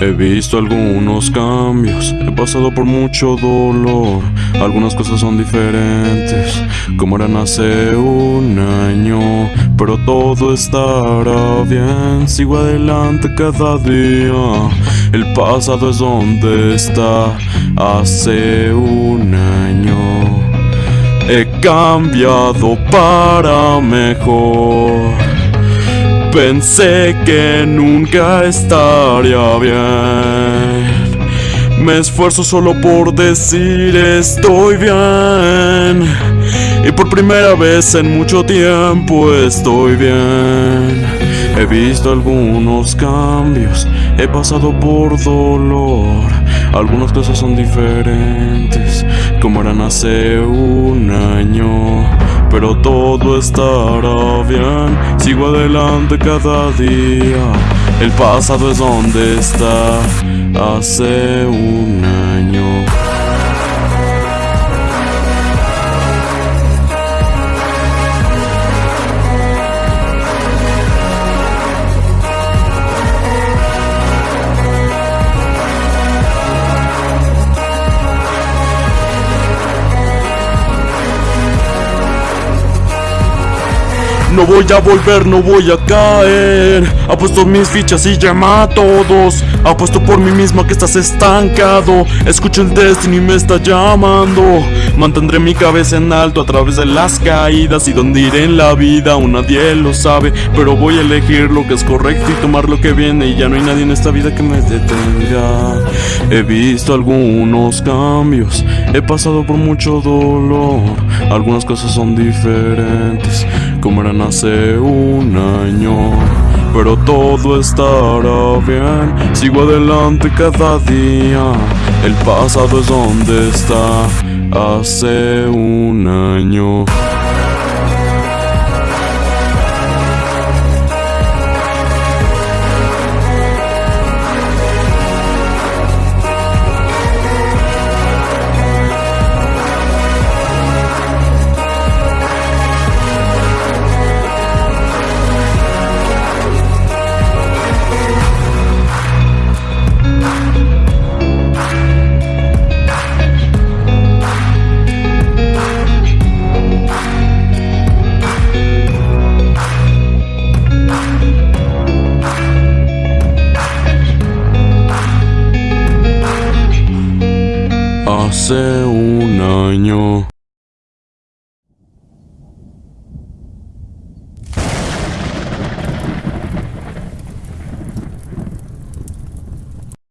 He visto algunos cambios, he pasado por mucho dolor, algunas cosas son diferentes, como eran hace un año, pero todo estará bien, sigo adelante cada día, el pasado es donde está. Hace un año. He cambiado para mejor. Pensé que nunca estaría bien. Me esfuerzo solo por decir estoy bien. Y por primera vez en mucho tiempo estoy bien. He visto algunos cambios, he pasado por dolor. Algunas cosas son diferentes, como eran hace un año pero todo estará bien. Sigo adelante cada día. El pasado es donde está hace un No voy a volver, no voy a caer. Apuesto mis fichas y llama a todos. Apuesto por mí mismo que estás estancado. Escucho el Destiny me está llamando. Mantendré mi cabeza en alto a través de las caídas Y donde iré en la vida. Aún nadie lo sabe Pero voy a elegir lo que es correcto y tomar lo que viene. Y ya no hay nadie en esta vida que me detenga. He visto algunos cambios. He pasado por mucho dolor. Algunas cosas son diferentes. Como eran hace un año. Pero todo estará bien, sigo adelante cada día. El pasado es donde está hace un año. Hace un año.